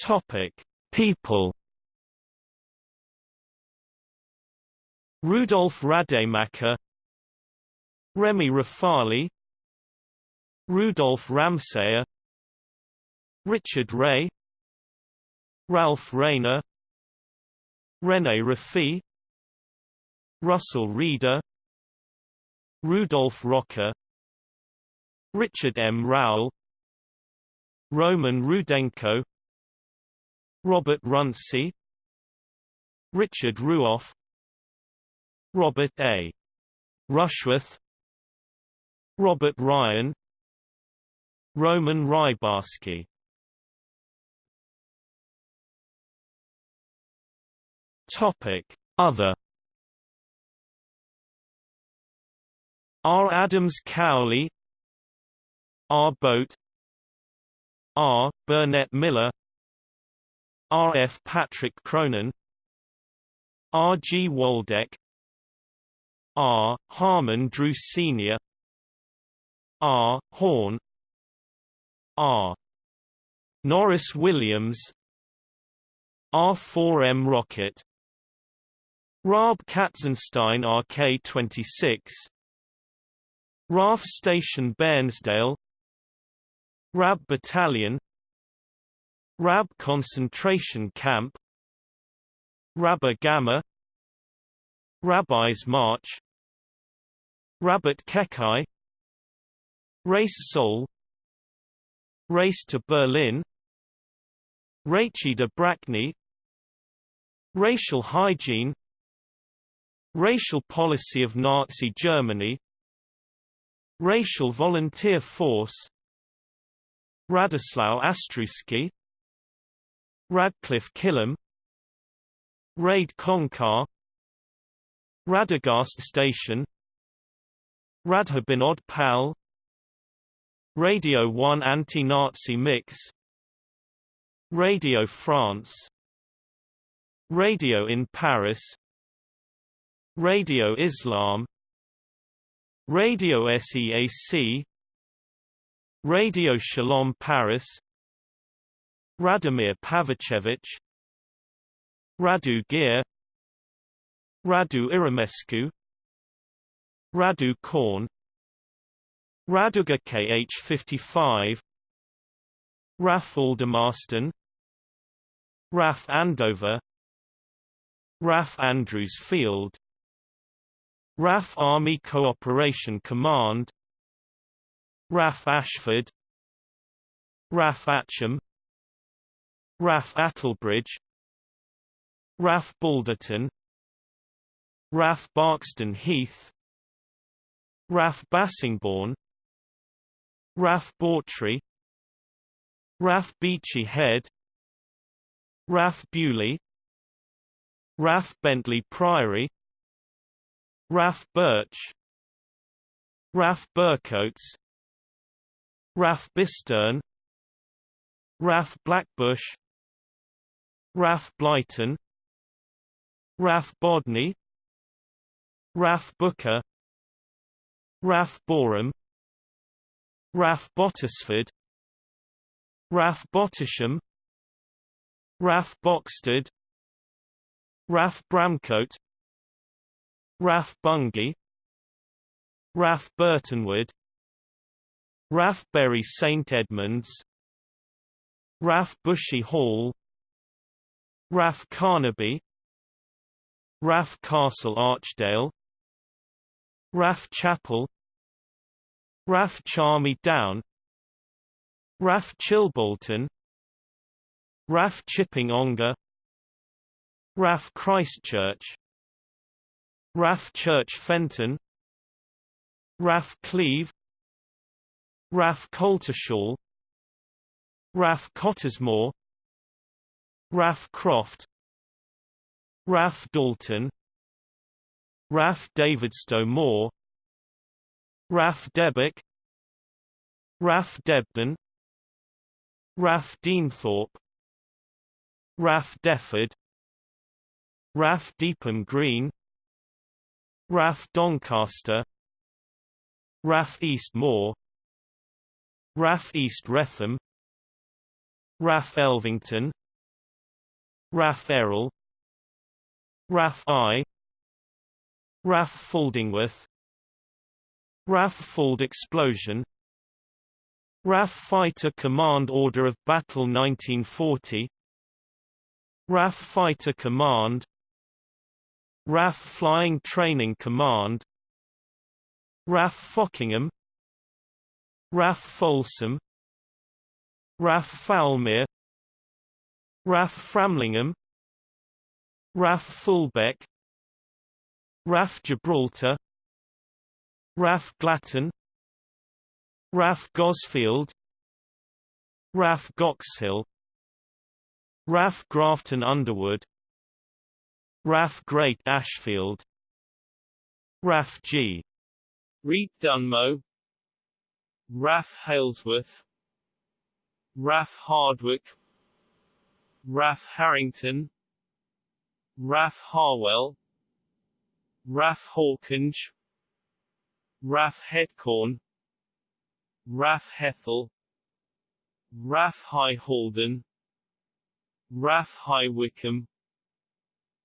Topic: People. Rudolf Rademacher, Remy Rafali, Rudolf Ramsayer, Richard Ray, Ralph Rayner, René Raffi, Russell Reader, Rudolf Rocker, Richard M. Rowell, Roman Rudenko, Robert Runcie, Richard Ruoff, Robert A. Rushworth, Robert Ryan, Roman Rybarski. Topic: Other R. Adams Cowley R. Boat R. Burnett Miller R. F. Patrick Cronin R. G. Waldeck R. Harmon Drew Sr. R. Horn R. Norris Williams R4M Rocket Raab Katzenstein RK26 RAF Station Bairnsdale RAB Battalion RAB Concentration Camp Rabba Gamma Rabbi's March Rabbit Kekai Race Soul Race to Berlin Rachida Brackney Racial hygiene Racial policy of Nazi Germany Racial volunteer force Radosław Astruski Radcliffe Killam Raid Konkar Radegast Station Radhabinod Pal Radio 1 Anti-Nazi Mix Radio France Radio in Paris Radio Islam Radio SEAC Radio Shalom Paris Radomir Pavachevich Radu Gear Radu Iramescu Radu Korn Raduga KH55 Raf Aldermaston Raf Andover RAF Andrews Field RAF Army Cooperation Command RAF Ashford RAF Atcham RAF Attlebridge RAF Balderton RAF Barkston Heath RAF Bassingbourn RAF Bawtry RAF Beachy Head RAF Beaulieu RAF Bentley Priory RAF Birch RAF Bircotes RAF Bisterne RAF Blackbush RAF Blyton RAF Bodney RAF Booker RAF Boreham RAF Bottesford RAF Bottisham RAF Boxted RAF Bramcote RAF Bungay RAF Burtonwood RAF Bury St Edmunds RAF Bushy Hall RAF Carnaby RAF Castle Archdale RAF Chapel RAF Charmy Down RAF Chilbolton RAF Chipping Ongar RAF Christchurch RAF Church Fenton RAF Cleave RAF Coltishall RAF Cottesmore RAF Croft RAF Dalton RAF Davidstow Moor RAF Debick RAF Debden RAF Deenethorpe RAF Defford RAF Deopham Green RAF Doncaster RAF East Moor RAF East Wretham RAF Elvington RAF Errol. RAF Eye. RAF Faldingworth RAF Fauld Explosion. RAF Fighter Command Order of Battle 1940 RAF Fighter Command. RAF Flying Training Command. RAF Folkingham. RAF Folsom. RAF Fowlmere RAF Framlingham RAF Fulbeck RAF Gibraltar RAF Glatton RAF Gosfield RAF Goxhill RAF Grafton Underwood RAF Great Ashfield RAF G. Reed Dunmow RAF Halesworth RAF Hardwick RAF Harrington RAF Harwell RAF Hawkinge RAF Headcorn RAF Hethel RAF High Halden RAF High Wycombe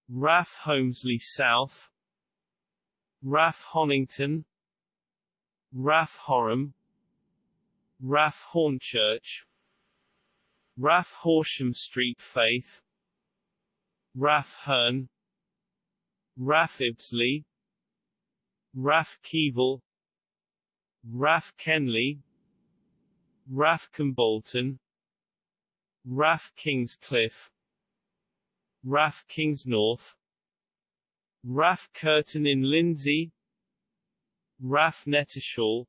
RAF Holmsley South RAF Honington RAF Horham RAF Hornchurch RAF Horsham Street Faith. RAF Hurn RAF Ibsley. RAF Keevil. RAF Kenley. RAF Kimbolton. RAF Kingscliff. RAF Kingsnorth. RAF Kirton in Lindsey RAF Knettishall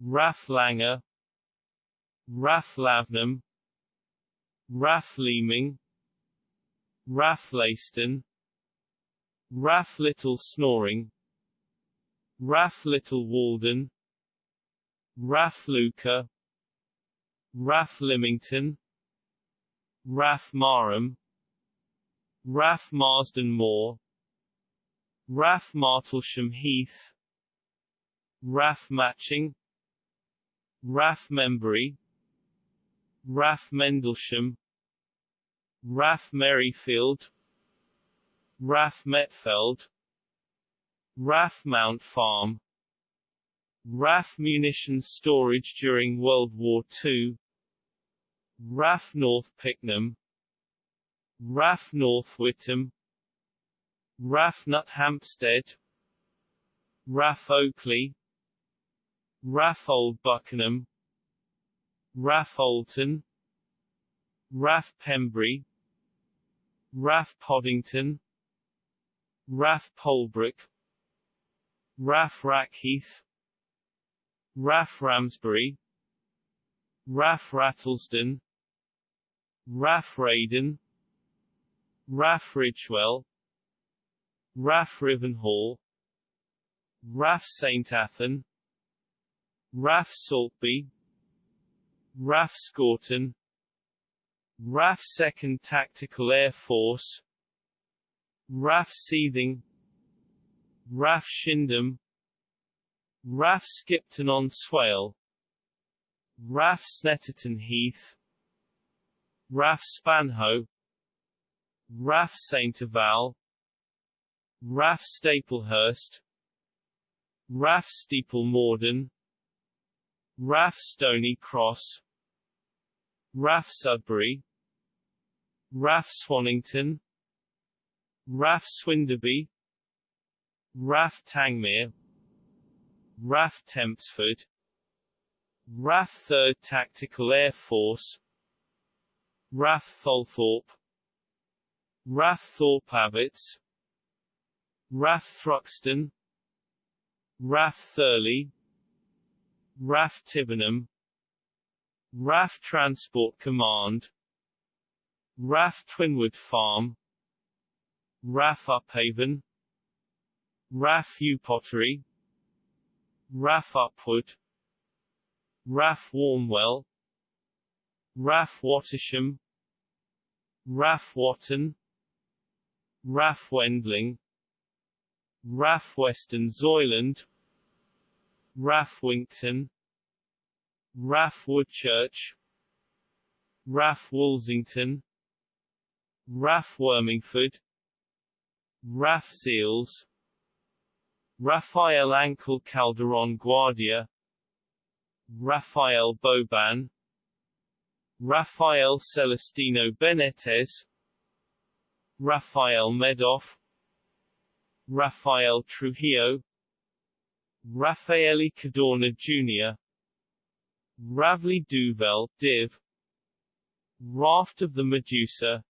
RAF Langar. RAF Lavenham RAF Leeming RAF Leiston RAF Little Snoring RAF Little Walden RAF Lymington RAF Marham RAF Marston Moor RAF Martlesham Heath RAF Matching RAF Membury RAF Mendlesham RAF Merryfield RAF Metfield RAF Mount Farm RAF munitions storage during World War II RAF North Pickenham RAF North Witham RAF Nuthampstead RAF Oakley RAF Old Buckenham RAF Oulton RAF Pembury RAF Podington RAF Polebrook RAF Rackheath. RAF Ramsbury. RAF Rattlesden RAF Raydon. RAF Ridgewell. RAF Rivenhall. RAF St Athan. RAF Saltby. RAF Scorton RAF 2nd Tactical Air Force RAF Seething RAF Shipdham RAF Skipton on Swale RAF Snetterton Heath RAF Spanhoe RAF St. Eval RAF Staplehurst RAF Steeple Morden RAF Stony Cross RAF Sudbury RAF Swannington RAF Swinderby RAF Tangmere RAF Tempsford RAF 3rd Tactical Air Force RAF Tholthorpe RAF Thorpe Abbotts RAF Thruxton RAF Thurleigh RAF Tibenham RAF Transport Command RAF Twinwood Farm. RAF Upavon. RAF Upottery RAF Upwood. RAF Warmwell. RAF Wattisham RAF Watton. RAF Wendling. RAF Weston Zoyland. RAF Winkton. RAF Woodchurch. RAF Woolsington RAF Wormingford. RAF Zeals. Rafael Angel Calderon Guardia. Rafael Boban. Rafael Celestino Benitez Rafael Medoff. Rafael Trujillo. Raffaele Cadorna Jr. Ravli Duvel, Div. Raft of the Medusa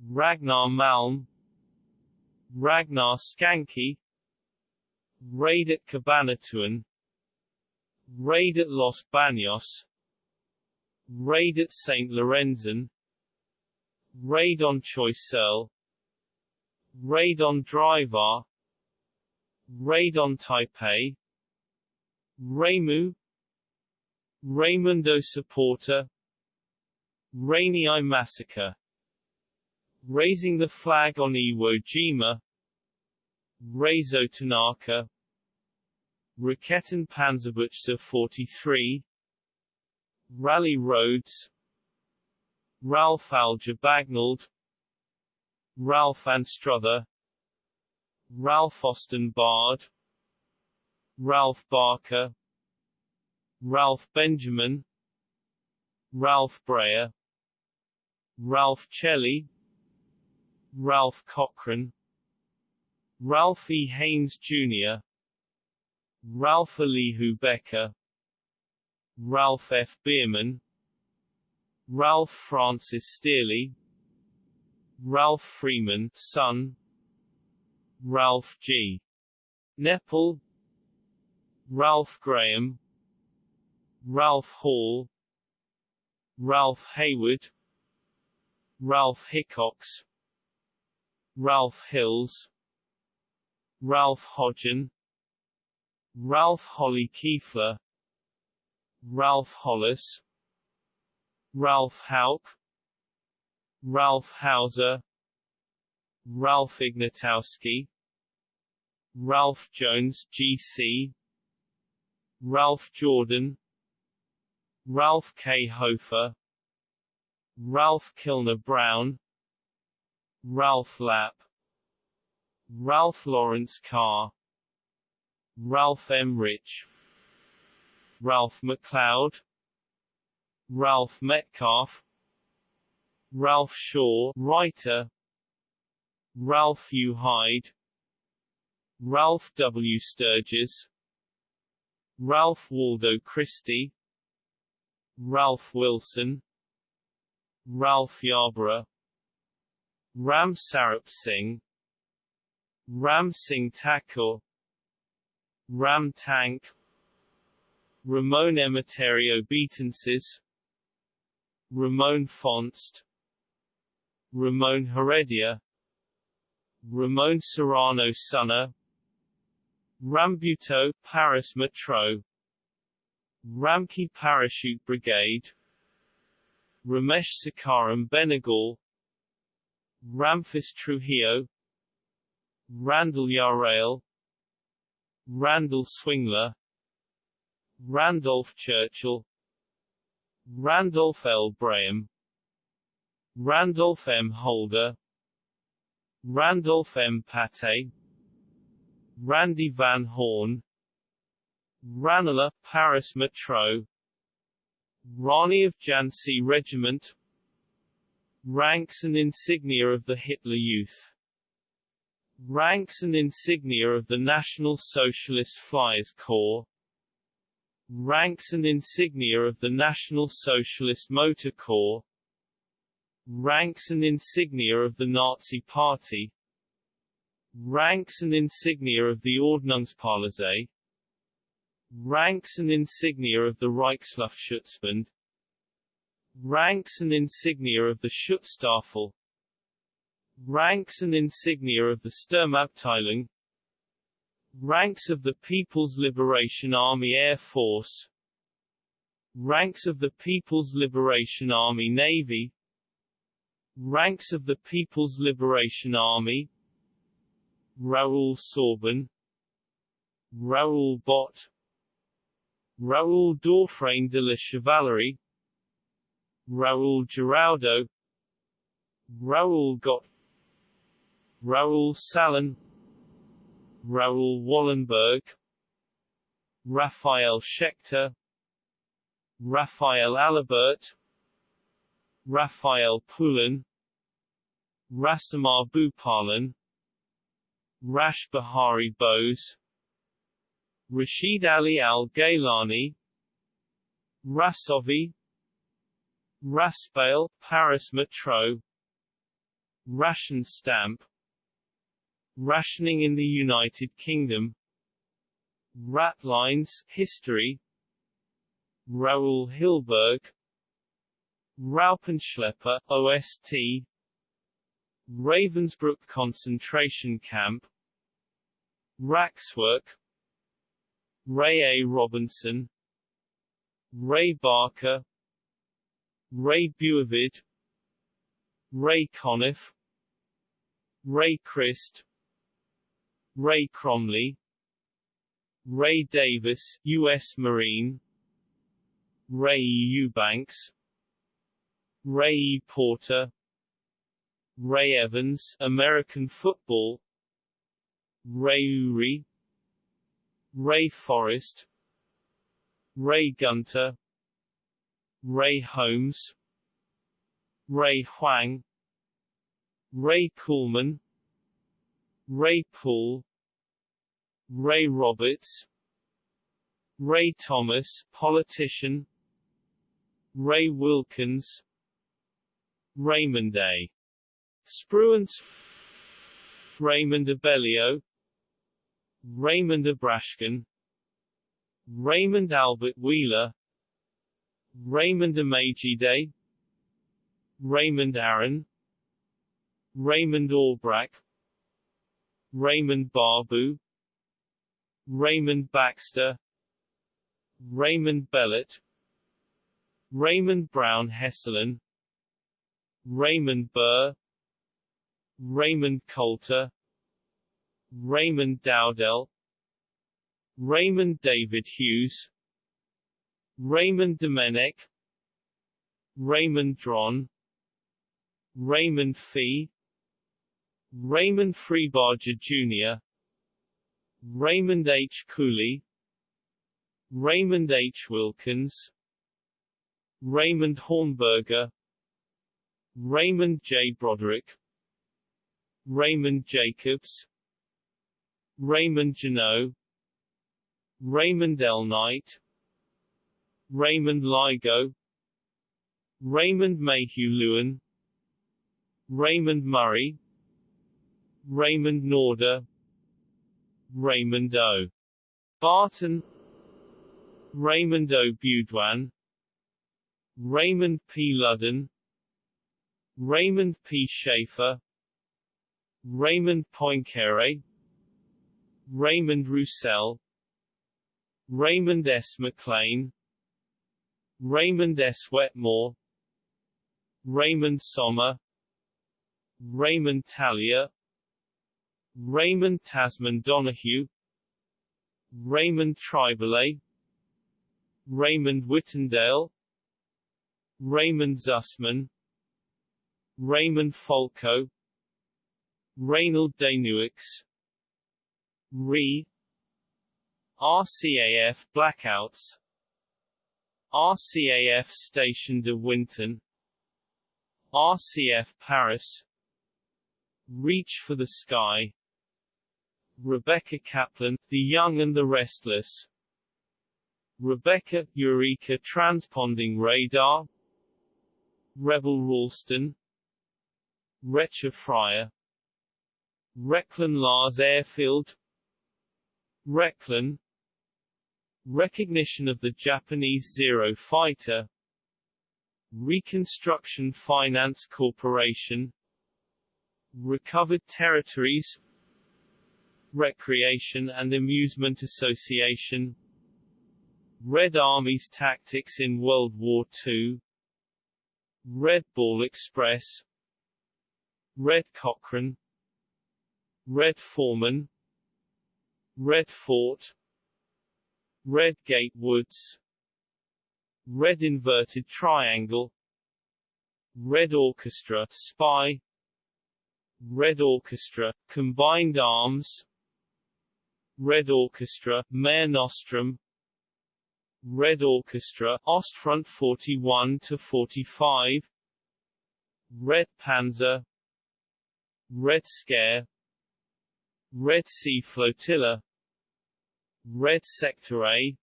Ragnar Malm Ragnar Skancke Raid at Cabanatuan Raid at Los Baños Raid at St. Lorenzen Raid on Choiseul Raid on Driver Raid on Taipei Raimu Raimundo Supporter Rainiai Massacre Raising the Flag on Iwo Jima Raizo Tanaka Raketen Panzerbuchse 43 Rally Roads Ralph Alger Bagnold Ralph Anstruther Ralph Austin Bard Ralph Barker Ralph Benjamin Ralph Breyer Ralph Chelly Ralph Cochran Ralph E. Haynes Jr. Ralph Elihu Becker Ralph F. Bierman Ralph Francis Stearley Ralph Freeman son Ralph G. Nepal Ralph Graham Ralph Hall Ralph Hayward Ralph Hickox Ralph Hills Ralph Hodgen Ralph Holly Kiefler Ralph Hollis Ralph Hauk Ralph Hauser Ralph Ignatowski Ralph Jones GC Ralph Jordan Ralph K. Hofer Ralph Kilner Brown Ralph Lapp. Ralph Lawrence Carr. Ralph M. Rich Ralph McLeod Ralph Metcalfe Ralph Shaw writer. Ralph U. Hyde. Ralph W. Sturgis. Ralph Waldo Christie. Ralph Wilson. Ralph Yarborough Ram Sarup Singh Ram Singh Thakur Ram Tank Ramon Emeterio Betances Ramon Fonst Ramon Heredia Ramon Serrano Suñer Rambuteau Paris Metro Ramki Parachute Brigade Ramesh Sakharam Benegal Ramphis Trujillo Randall Yarrail Randall Swingler Randolph Churchill Randolph L. Braham Randolph M. Holder Randolph M. Pate Randy Van Horn Ranelagh, Paris Metro Rani of Jhansi Regiment Ranks and insignia of the Hitler Youth. Ranks and insignia of the National Socialist Flyers Corps. Ranks and insignia of the National Socialist Motor Corps. Ranks and insignia of the Nazi Party. Ranks and insignia of the Ordnungspolizei Ranks and insignia of the Reichsluftschutzbund Ranks and insignia of the Schutzstaffel. Ranks and insignia of the Sturmabteilung. Ranks of the People's Liberation Army Air Force. Ranks of the People's Liberation Army Navy. Ranks of the People's Liberation Army. Raoul Sorban Raoul Bott. Raoul Daufresne de la Chevalerie Raoul Giraudo Raoul Gott Raoul Salan Raoul Wallenberg. Raphael Schechter. Raphael Alibert Raphael Poulan. Rasamar Bhupalan Rash Behari Bose. Rashid Ali Al Gailani Rasovi Raspail, Paris Metro. Ration stamp. Rationing in the United Kingdom. Ratlines, History. Raul Hilberg. Raupenschlepper, OST Ravensbrück concentration camp. Raxwork. Ray A. Robinson. Ray Barker Ray Buavid Ray Conniff Ray Christ Ray Cromley Ray Davis, U.S. Marine Ray Eubanks Ray E. Porter Ray Evans, American football Ray Uri Ray Forrest Ray Gunter Ray Holmes. Ray Huang. Ray Coolman Ray Poole. Ray Roberts. Ray Thomas, politician. Ray Wilkins. Raymond A. Spruance. Raymond Abellio. Raymond Abrashkin. Raymond Albert Wheeler Raymond Amagide Raymond Aaron Raymond Albrack Raymond Barbu. Raymond Baxter. Raymond Bellet. Raymond Brown Hesselin. Raymond Burr. Raymond Coulter. Raymond Dowdell. Raymond David Hughes Raymond Domenech Raymond Dron Raymond Fee Raymond Freebarger Jr. Raymond H. Cooley Raymond H. Wilkins Raymond Hornberger Raymond J. Broderick Raymond Jacobs Raymond Janot Raymond L. Knight Raymond Ligo Raymond Mayhew Lewin Raymond Murray Raymond Norder Raymond O. Barton Raymond O. Budwan Raymond P. Ludden Raymond P. Schaefer Raymond Poincaré Raymond Roussel Raymond S. McLean Raymond S. Wetmore Raymond Sommer Raymond Talia Raymond Tasman Donahue Raymond Tribole Raymond Whittendale Raymond Zussman Raymond Folco Reynold Denuix Re RCAF blackouts RCAF Station de Winton RCF Paris Reach for the Sky Rebecca Kaplan, The Young and the Restless Rebecca, Eureka Transponding Radar Rebel Ralston Recher Fryer Reclan Lars Airfield Reclan Recognition of the Japanese Zero Fighter. Reconstruction Finance Corporation. Recovered Territories. Recreation and Amusement Association. Red Army's tactics in World War II Red Ball Express. Red Cochrane. Red Foreman. Red Fort Red Gate Woods. Red Inverted Triangle. Red Orchestra Spy. Red Orchestra Combined Arms. Red Orchestra Mare Nostrum. Red Orchestra Ostfront 41 to 45 Red Panzer. Red Scare. Red Sea Flotilla Red Sector A.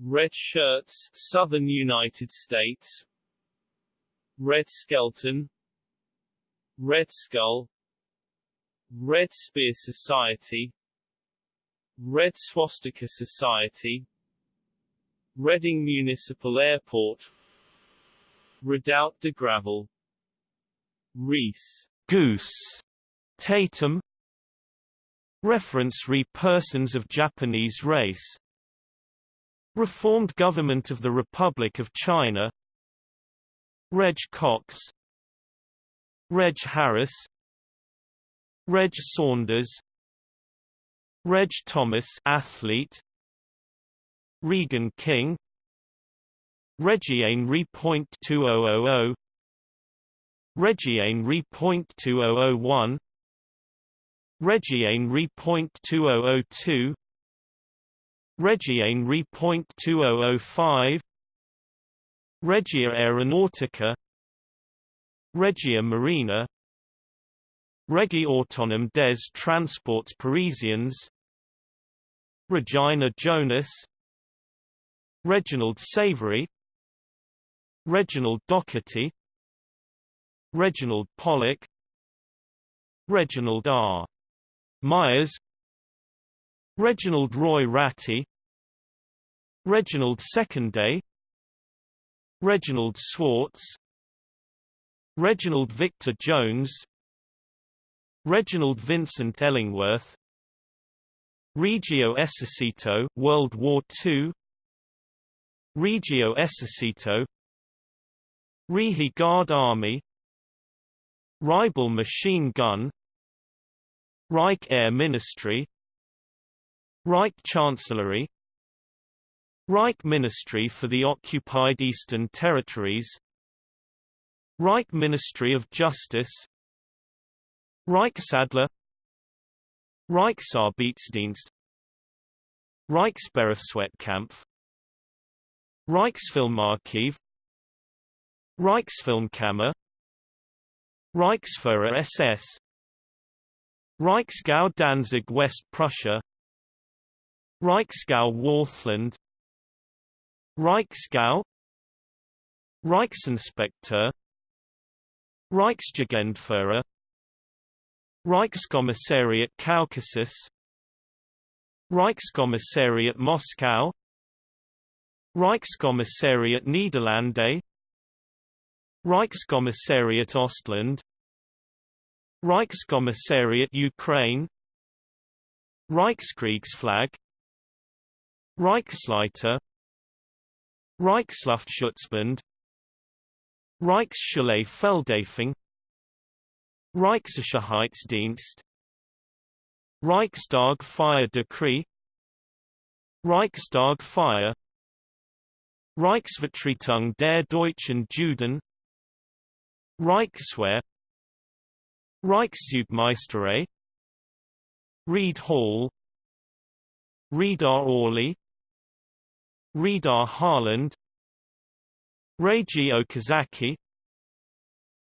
Red Shirts Southern United States. Red Skelton Red Skull. Red Spear Society. Red Swastika Society. Reading Municipal Airport. Redoubt de Gravel. Reese. Goose. Tatum Reference re persons of Japanese race. Reformed Government of the Republic of China. Reg Cox. Reg Harris. Reg Saunders. Reg Thomas athlete. Regan King. Regiane Re.2000 Regiane Re.2001 Regiane Re.2002 Regiane Re.2005 Regia Aeronautica Regia Marina Régie Autonome des Transports Parisiens Regina Jonas Reginald Savory Reginald Doherty Reginald Pollock Reginald R. Myers Reginald Roy Ratty Reginald Secondday Reginald Swartz Reginald Victor Jones Reginald Vincent Ellingworth Regio Esercito World War II Regio Esercito Rihi Guard Army Ribal Machine Gun Reich Air Ministry Reich Chancellery Reich Ministry for the Occupied Eastern Territories Reich Ministry of Justice Reichsadler Reichsarbeitsdienst Reichsberufswettkampf Reichsfilmarchiv Reichsfilmkammer Reichsfuhrer SS Reichsgau Danzig West Prussia. Reichsgau Wartheland Reichsgau. Reichsinspekteur. Reichsjugendführer. Reichskommissariat Caucasus Reichskommissariat Moscow. Reichskommissariat Niederlande. Reichskommissariat Ostland Reichskommissariat Ukraine Reichskriegsflag Reichsleiter Reichsluftschutzbund Reichsschule Feldafing Reichssicherheitsdienst Reichstag Fire Decree Reichstag Fire Reichsvertretung der Deutschen Juden Reichswehr Reichsjugendmeisterei Reed Hall? Redar Orly Redar Harland? Reggio Okazaki?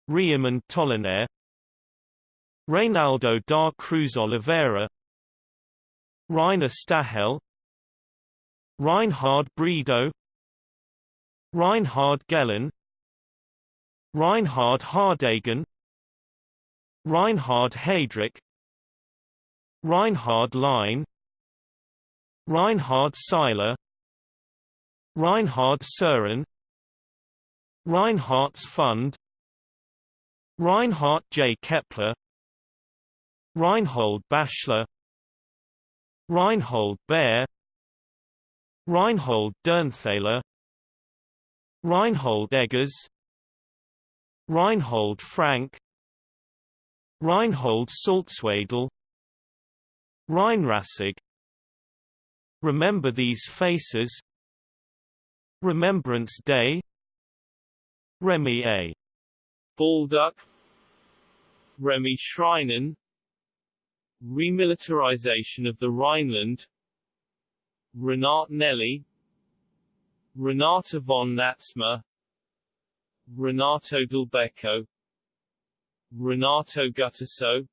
Riemann Tollenaire Reynaldo da Cruz Oliveira? Rainer Stahel Reinhard Bredow Reinhard Gehlen Reinhard Hardegen Reinhard Heydrich Reinhard Line Reinhard Seiler Reinhard Søren Reinhardt's Fund Reinhard J. Kepler Reinhold Bashler Reinhold Baer Reinhold Dernthaler Reinhold Eggers Reinhold Frank Reinhold Salzwedel Rheinrassig Remember These Faces Remembrance Day Remy A. Balduck Remy Schreinen Remilitarization of the Rhineland Renat Nelli Renata von Natsma Renato Del Becco Renato Guttuso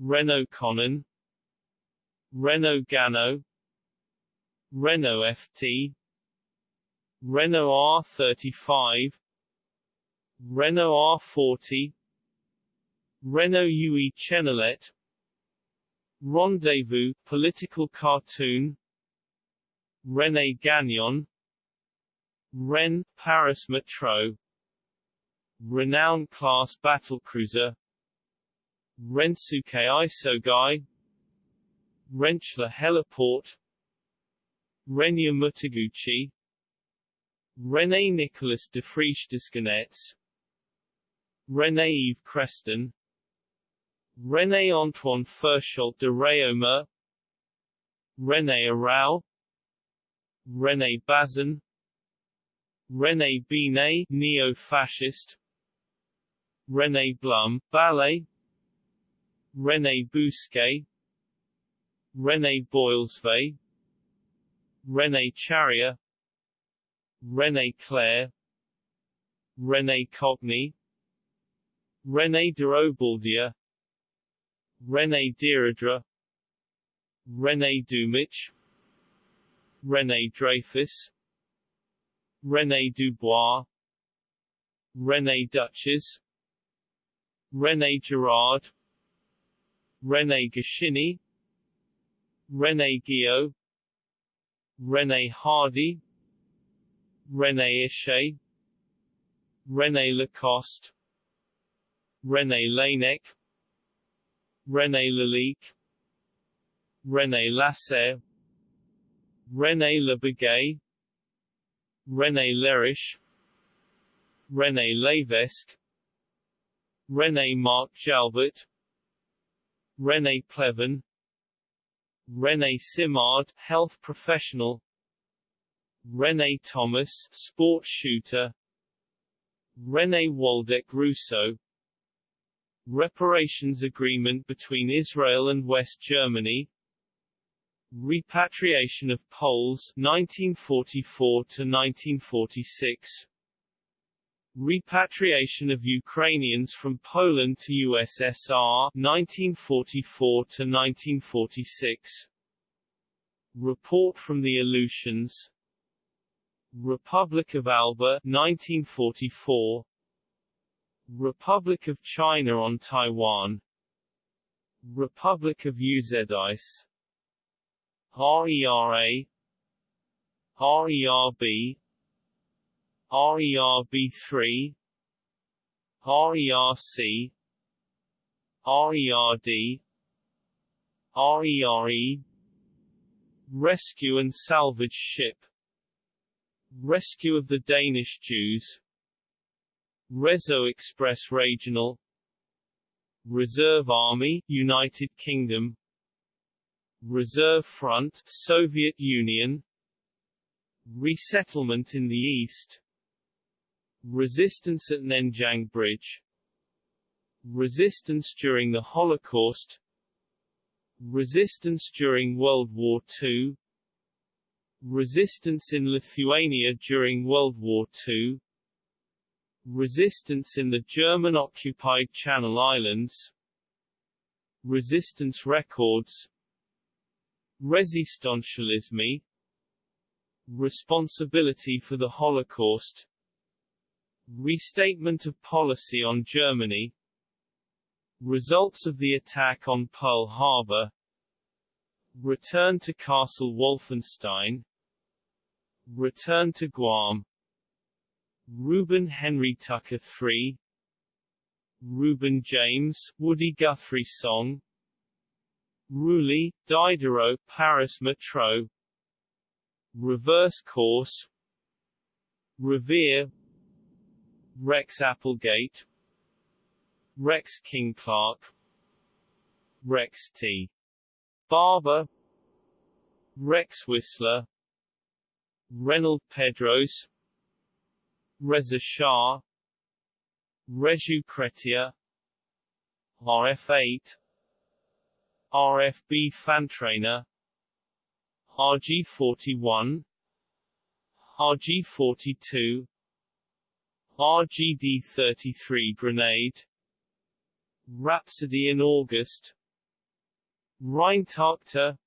Renault Conan Renault Gano Renault FT Renault R35 Renault R40 Renault UE Chenillette Rendezvous political cartoon René Gagnon Ren Paris Metro Renown class battlecruiser Rensuke Isogai Rentschler Heliport Renya Mutaguchi René Nicolas de Frischdescanets René Yves Creston René Antoine Furchot de Réaume René Arau René Bazin René Binet neo-fascist René Blum ballet. René Bousquet. René Boylesve René Charrier. René Clair. René Cogny René de Obaldia René Deirdre René Dumich René Dreyfus. René Dubois. René Duchess René Girard René Goscinny René Guillot René Hardy René Ishay René Lacoste René Laennec René Lalique René Lasserre René Lebegay René Leriche René Levesque René Marc Jalbert. René Pleven. René Simard, health professional. René Thomas, sport shooter. René Waldeck Rousseau. Reparations agreement between Israel and West Germany. Repatriation of Poles 1944 to 1946 Repatriation of Ukrainians from Poland to USSR 1944 to 1946 Report from the Aleutians. Republic of Alba 1944 Republic of China on Taiwan. Republic of Uzedis RERA RERB RERB3 RERC RERD RERE Rescue and salvage ship. Rescue of the Danish Jews. Réseau Express Regional. Reserve Army, United Kingdom. Reserve Front, Soviet Union. Resettlement in the East Resistance at Nenjang Bridge Resistance during the Holocaust Resistance during World War II Resistance in Lithuania during World War II Resistance in the German-occupied Channel Islands Resistance records Resistancialisme Responsibility for the Holocaust Restatement of policy on Germany. Results of the attack on Pearl Harbor. Return to Castle Wolfenstein. Return to Guam. Reuben Henry Tucker III Reuben James, Woody Guthrie song. Reuilly, Diderot, Paris Metro Reverse course. Revere Rex Applegate. Rex King Clark. Rex T. Barber. Rex Whistler. Reynold Pedros. Reza Shah. Reju Cretia RF8 RFB Fantrainer. RG41 RG42 RGD-33 grenade Rhapsody in August Rheintakter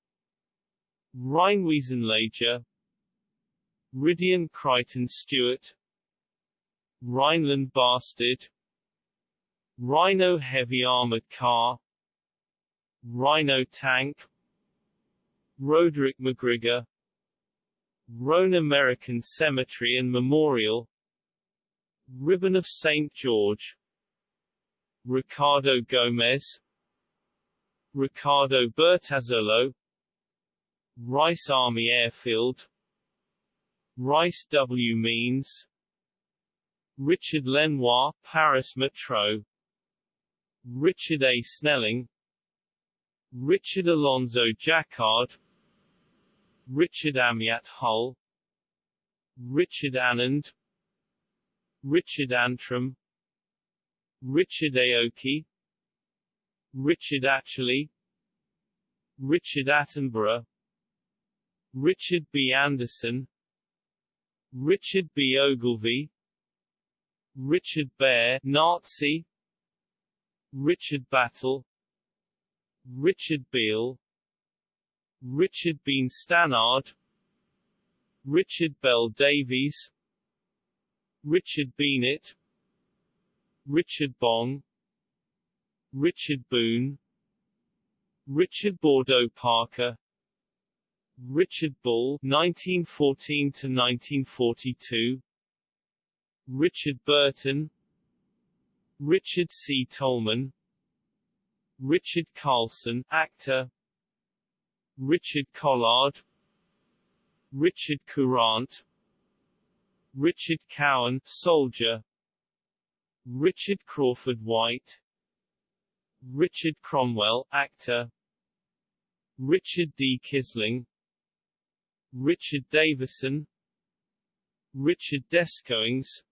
Rheinwiesenlager Ridian Crichton Stewart Rhineland Bastard Rhino Heavy Armored Car Rhino Tank Roderick McGrigor Rhone American Cemetery and Memorial Ribbon of St. George. Ricardo Gomez. Ricardo Bertazzolo Rice Army Airfield. Rice W. Means. Richard Lenoir, Paris Metro. Richard A. Snelling. Richard Alonzo Jacquard. Richard Amyatt Hull. Richard Annand Richard Antrim. Richard Aoki. Richard Atcherley. Richard Attenborough. Richard B. Anderson. Richard B. Ogilvy. Richard Bear Nazi. Richard Battle. Richard Beale. Richard Been Stannard. Richard Bell Davies Richard Beanett Richard Bong Richard Boone Richard Bordeaux Parker Richard Bull 1914 to 1942 Richard Burton Richard C. Tolman Richard Carlson actor Richard Collard Richard Courant Richard Cowan soldier. Richard Crawford White. Richard Cromwell actor. Richard D. Kisling. Richard Davison. Richard Descoings.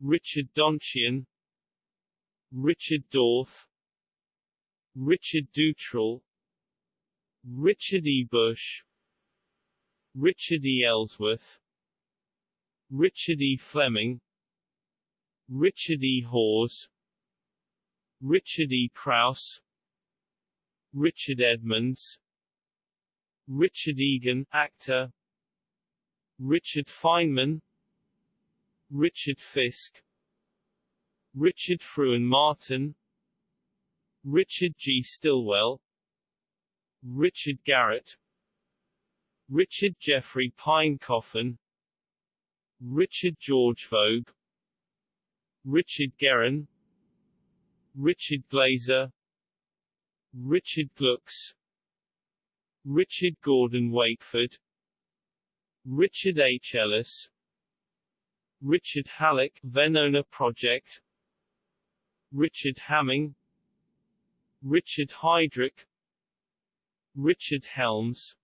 Richard Donchian. Richard Dorff. Richard Dutrell. Richard E. Bush. Richard E. Ellsworth Richard E. Fleming Richard E. Hawes Richard E. Krause Richard Edmonds Richard Egan actor Richard Feynman Richard Fisk Richard Fruin Martin Richard G. Stilwell Richard Garrett Richard Geoffrey Pine-Coffin Richard George Vogue Richard Guerin Richard Glazer Richard Glucks Richard Gordon Wakeford Richard H. Ellis Richard Hallock Venona Project Richard Hamming Richard Heidrich Richard Helms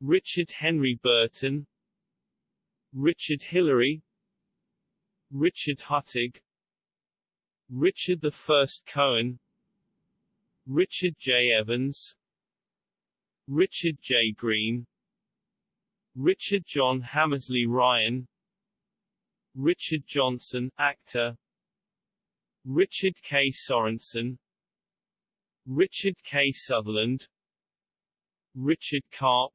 Richard Henry Burton Richard Hillary Richard Huttig Richard I Cohen Richard J. Evans Richard J. Green Richard John Hammersley Ryan Richard Johnson actor Richard K. Sorensen Richard K. Sutherland Richard Karp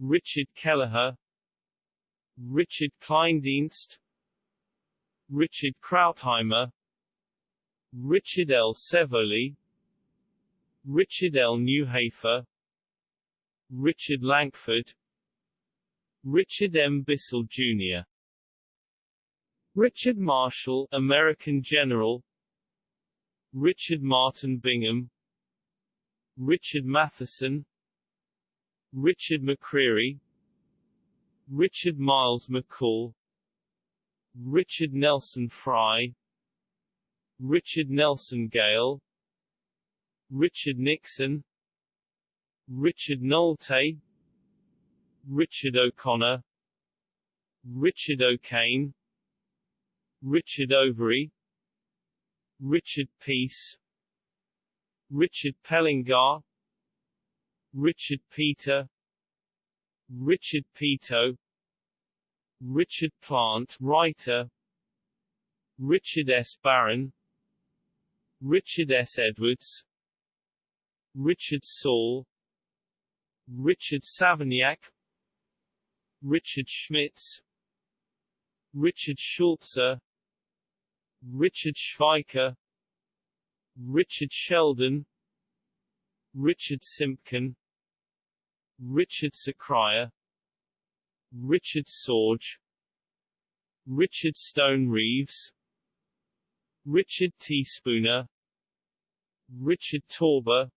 Richard Kelleher Richard Kleindienst Richard Krautheimer Richard L. Sevoli Richard L. Newhafer Richard Lankford Richard M. Bissell, Jr. Richard Marshall, American General Richard Martin Bingham Richard Matheson Richard McCreary Richard Miles McCall Richard Nelson Fry Richard Nelson Gale Richard Nixon Richard Nolte Richard O'Connor Richard O'Kane Richard Overy Richard Peace Richard Pellingar Richard Peter Richard Peto Richard Plant writer. Richard S. Barron. Richard S. Edwards. Richard Saul. Richard Savignac. Richard Schmitz. Richard Schulze Richard Schweiker. Richard Sheldon. Richard Simpkin. Richard Sakria Richard Sorge Richard Stone Reeves Richard T. Spooner Richard Torber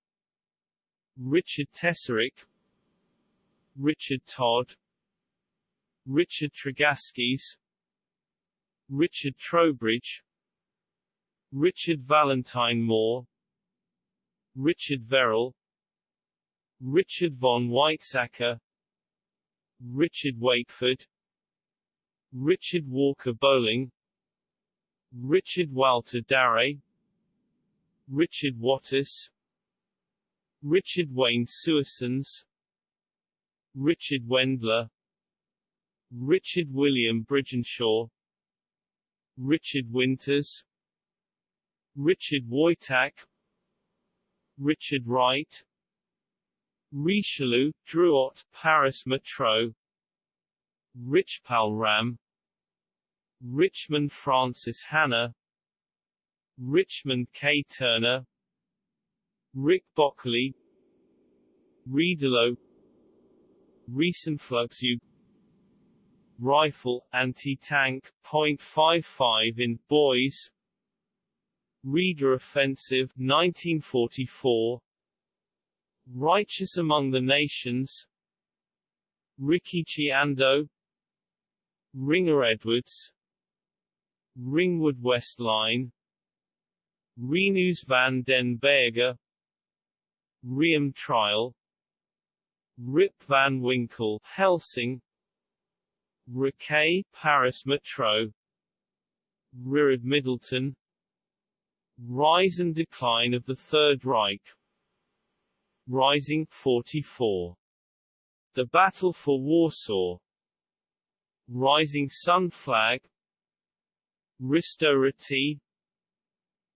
Richard Tesserick Richard Todd Richard Tregaskis Richard Trowbridge Richard Valentine Moore Richard Verrill Richard von Weizsäcker Richard Wakeford Richard Walker Bolling. Richard Walter Darré Richard Wattis. Richard Wayne Suersons. Richard Wendler. Richard William Bridgenshaw. Richard Winters. Richard Wojtak. Richard Wright Richelieu, Drouot, Paris Metro. Richpal Ram. Richmond Francis Hanna. Richmond K. Turner. Rick Bockley. Riedelo. Riesenflugzeug Rifle, anti-tank, .55 in boys. Riga Offensive 1944 Righteous Among the Nations. Rikichi Ando. Ringer Edwards. Ringwood West Line. Renus van den Berger Riom Trial. Rip van Winkle Helsing. Riquet Paris Metro. Ririd Middleton. Rise and Decline of the Third Reich Rising 44. The Battle for Warsaw. Rising Sun Flag. Risto Ryti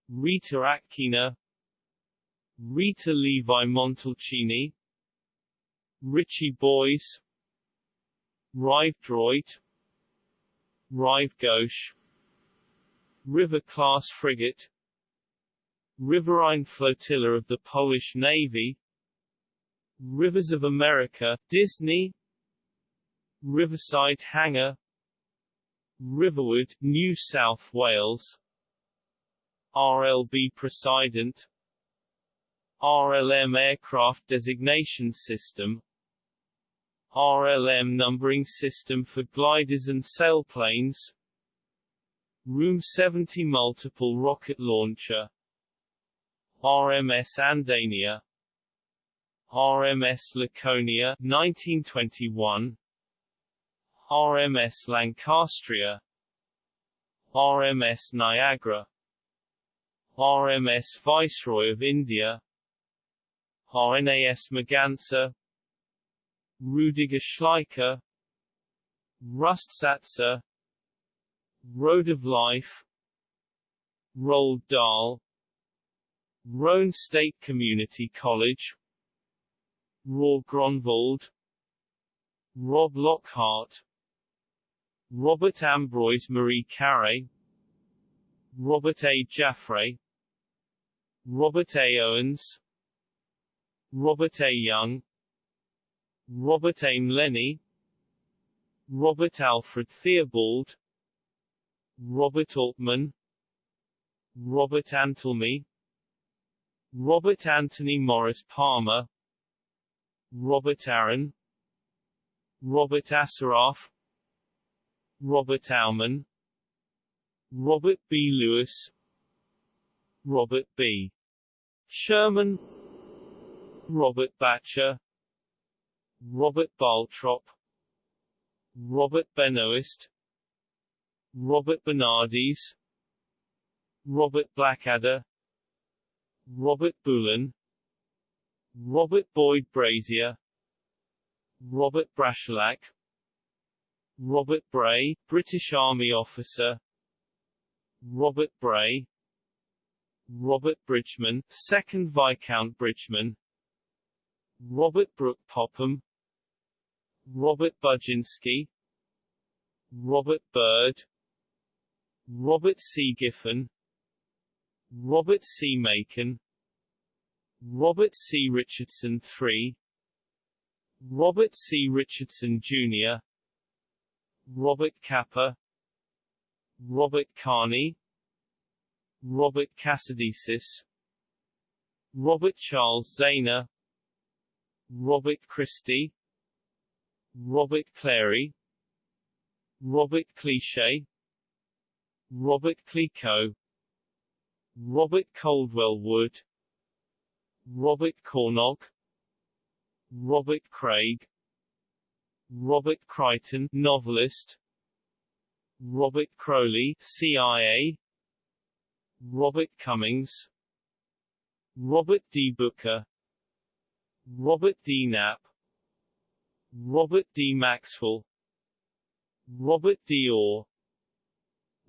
Rita Akina Rita Levi Montalcini. Ritchie Boys Rive Droite Rive Gauche. River-class frigate. Riverine Flotilla of the Polish Navy Rivers of America, Disney. Riverside Hangar. Riverwood, New South Wales. RLB President RLM Aircraft Designation System. RLM Numbering System for Gliders and Sailplanes. Room 70 Multiple Rocket Launcher. RMS Andania RMS Laconia 1921 RMS Lancastria. RMS Niagara. RMS Viceroy of India. RNAS Maganza Rudiger Schleicher. Rustsatzer Road of Life. Roald Dahl. Roane State Community College Roar Gronwald Rob Lockhart Robert Ambroise Marie Carré Robert A. Jaffray Robert A. Owens Robert A. Young Robert A. Lenny Robert Alfred Theobald Robert Altman Robert Antelme Robert Anthony Morris Palmer Robert Aaron. Robert Asaraf. Robert Aumann Robert B. Lewis. Robert B. Sherman. Robert Batcher. Robert Baltrop. Robert Benoist. Robert Bernardes Robert Blackadder. Robert Bullen Robert Boyd Brazier. Robert Brashalak Robert Bray, British Army officer. Robert Bray. Robert Bridgman, 2nd Viscount Bridgman. Robert Brooke Popham. Robert Budzinski Robert Byrd. Robert C. Giffen. Robert C. Macon Robert C. Richardson III Robert C. Richardson Jr. Robert Capa Robert Carney Robert Cassidisis Robert Charles Zana Robert Christie Robert Clary Robert Cliche Robert Clicquot Robert Coldwell Wood Robert Cornog Robert Craig Robert Crichton novelist Robert Crowley CIA Robert Cummings Robert D. Booker Robert D. Knapp Robert D. Maxwell Robert D. Orr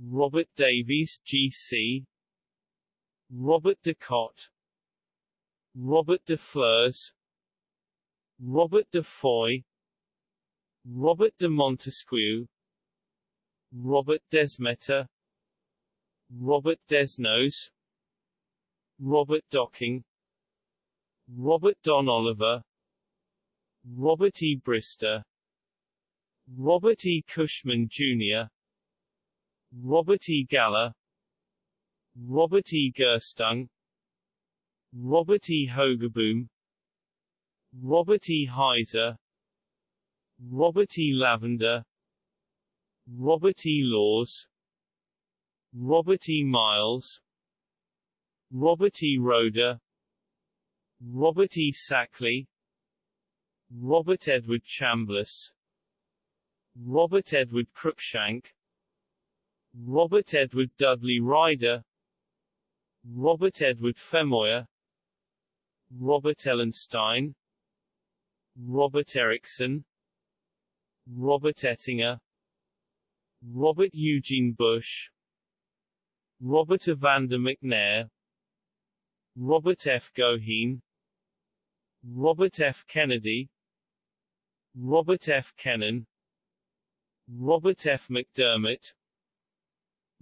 Robert Davies, G.C. Robert de Cotte Robert de Flers Robert de Foy Robert de Montesquieu Robert Desmeter Robert Desnos Robert Docking Robert Don Oliver Robert E. Brister Robert E. Cushman, Jr. Robert E. Galer Robert E. Gerstung Robert E. Hogeboom Robert E. Heiser Robert E. Lavender Robert E. Laws Robert E. Miles Robert E. Roder Robert E. Sackley Robert Edward Chambliss Robert Edward Cruikshank Robert Edward Dudley Ryder Robert Edward Femoyer Robert Ellenstein Robert Erickson Robert Ettinger Robert Eugene Bush Robert Evander McNair Robert F. Goheen Robert F. Kennedy Robert F. Kennan Robert F. McDermott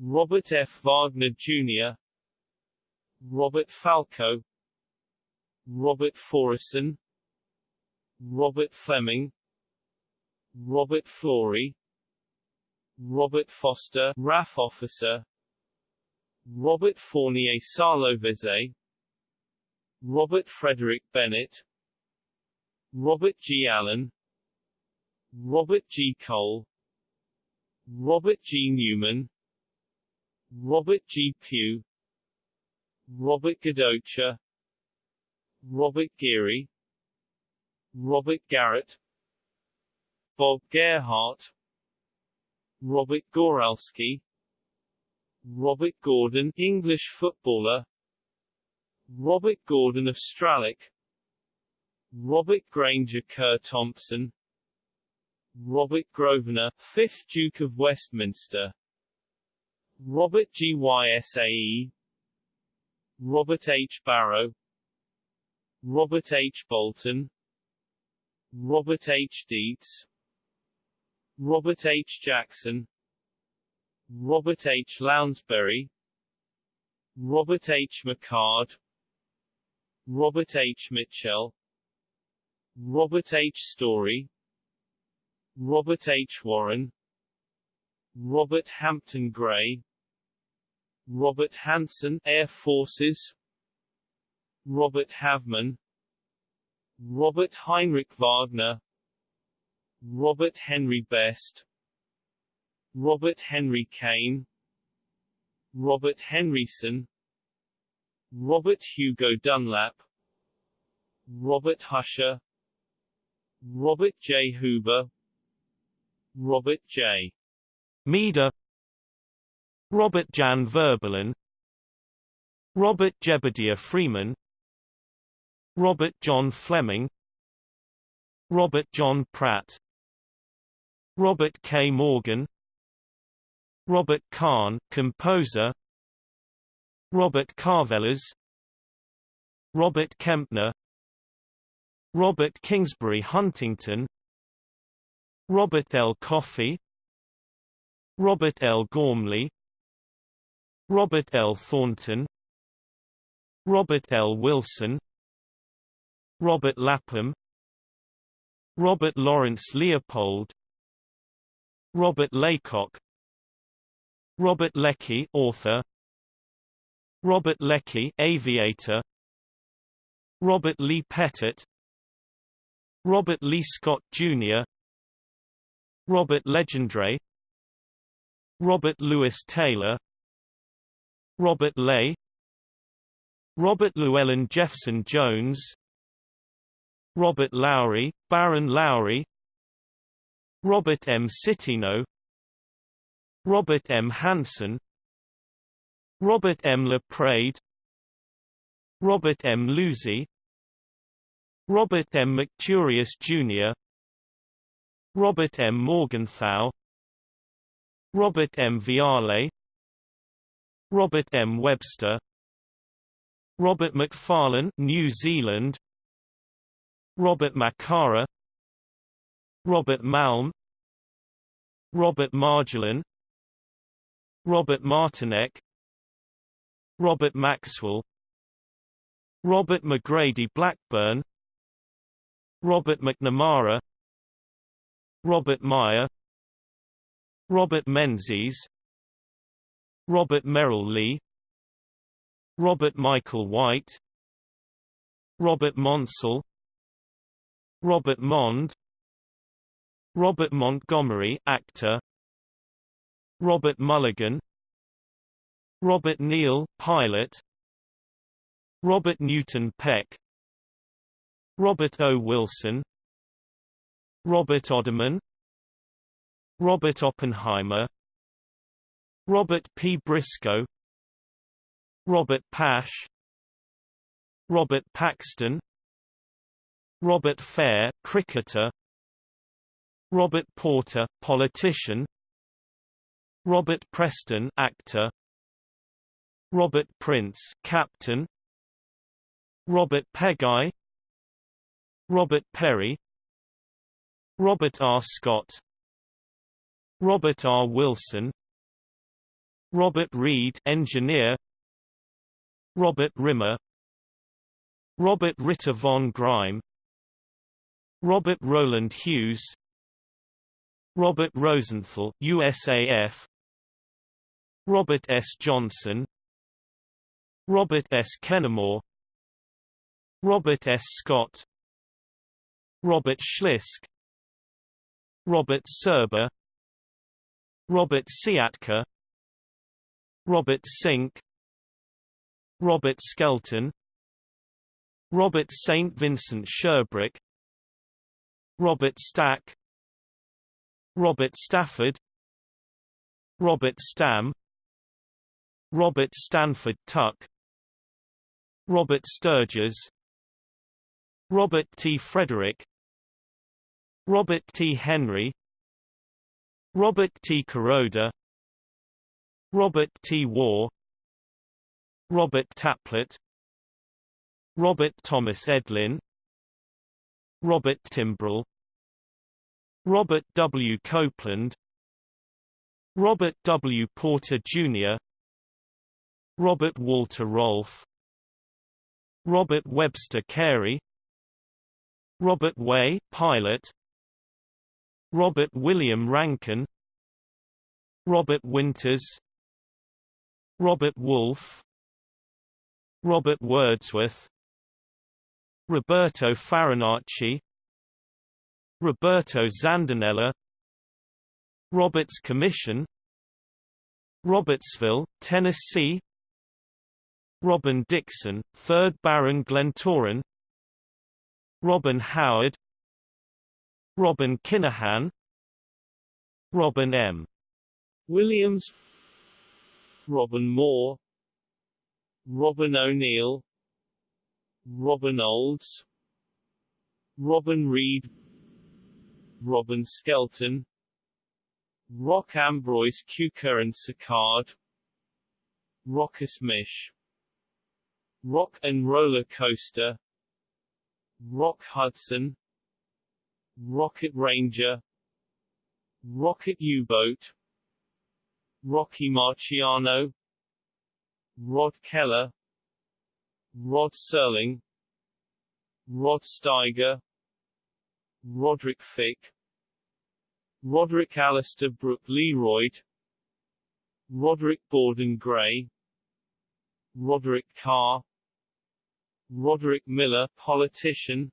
Robert F. Wagner, Jr. Robert Falco Robert Forreson Robert Fleming Robert Flory Robert Foster RAF officer Robert Fournier Salovese Robert Frederick Bennett Robert G. Allen Robert G. Cole Robert G. Newman Robert G. Pugh Robert Gadocha Robert Geary Robert Garrett Bob Gerhardt Robert Goralski Robert Gordon English footballer Robert Gordon of Straloch Robert Granger Kerr Thompson Robert Grosvenor, 5th Duke of Westminster Robert Gysae Robert H. Barrow Robert H. Bolton Robert H. Dietz Robert H. Jackson Robert H. Lounsbury Robert H. McCard Robert H. Mitchell Robert H. Story Robert H. Warren Robert Hampton Gray Robert Hanson Air Forces Robert Havman Robert Heinrich Wagner Robert Henry Best Robert Henry Kane Robert Henryson Robert Hugo Dunlap Robert Husher Robert J. Huber Robert J. Meader Robert Jan Verbelen Robert Jebediah Freeman Robert John Fleming Robert John Pratt Robert K. Morgan Robert Kahn composer Robert Carvelas Robert Kempner Robert Kingsbury Huntington Robert L. Coffey Robert L. Gormley Robert L. Thornton Robert L. Wilson Robert Lapham Robert Lawrence Leopold Robert Laycock Robert Leckie author Robert Leckie aviator Robert Lee Pettit Robert Lee Scott Jr. Robert Legendre Robert Louis Taylor Robert Ley Robert Llewellyn Jefferson Jones Robert Lowry, Baron Lowry Robert M. Citino Robert M. Hanson Robert M. LaPrade Robert M. Lucy Robert M. McTureous Jr. Robert M. Morgenthau Robert M. Viale Robert M. Webster Robert McFarlane New Zealand Robert Macara Robert Malm Robert Marjolin Robert Martinek Robert Maxwell Robert McGrady Blackburn Robert McNamara Robert Meyer Robert Menzies Robert Merrill Lee Robert Michael White Robert Monsell Robert Mond. Robert Montgomery actor. Robert Mulligan. Robert Neal pilot. Robert Newton Peck. Robert O. Wilson. Robert Odderman Robert Oppenheimer. Robert P. Briscoe. Robert Pash. Robert Paxton Robert Fair cricketer. Robert Porter politician. Robert Preston actor. Robert Prince captain. Robert Peggy. Robert Perry. Robert R. Scott. Robert R. Wilson. Robert Reed engineer. Robert Rimmer. Robert Ritter von Greim Robert Roland Hughes Robert Rosenthal USAF Robert S. Johnson Robert S. Kennemore Robert S. Scott Robert Schlisk Robert Serber Robert Siatka Robert Sink Robert Skelton Robert St. Vincent Sherbrooke Robert Stack Robert Stafford Robert Stam Robert Stanford Tuck Robert Sturgis Robert T. Frederick Robert T. Henry Robert T. Kuroda Robert T. War Robert Taplett Robert Thomas Edlin Robert Timbrell. Robert W. Copeland. Robert W. Porter, Jr. Robert Walter Rolfe. Robert Webster Carey. Robert Way pilot. Robert William Rankin. Robert Winters. Robert Wolfe. Robert Wordsworth Roberto Farinacci Roberto Zandonella Roberts Commission Robertsville, Tennessee Robin Dixon, 3rd Baron Glentoran Robin Howard Robin Kinahan, Robin M. Williams Robin Moore Robin O'Neill Robin Olds. Robin Reed. Robin Skelton. Rock Ambroise Cuker and Sicard Rochus Misch. Rock and Roller Coaster. Rock Hudson. Rocket Ranger. Rocket U-Boat. Rocky Marciano. Rod Keller Rod Serling Rod Steiger Roderick Fick Roderick Alistair Brooke Leroyd Roderick Borden Gray Roderick Carr Roderick Miller politician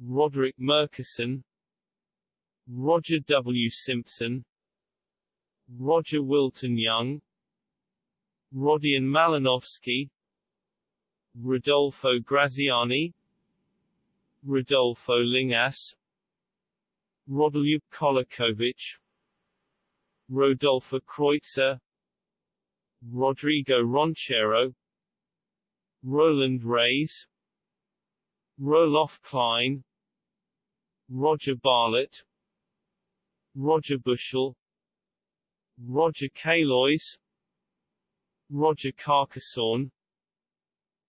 Roderick Murkison Roger W. Simpson Roger Wilton Young Rodion Malinowski Rodolfo Graziani Rodolfo Lingas Rodoljub Kolakovic Rodolfo Kreutzer Rodrigo Ronchero Roland Reyes Roloff Klein Roger Barlett Roger Bushell Roger Kalois Roger Carcassonne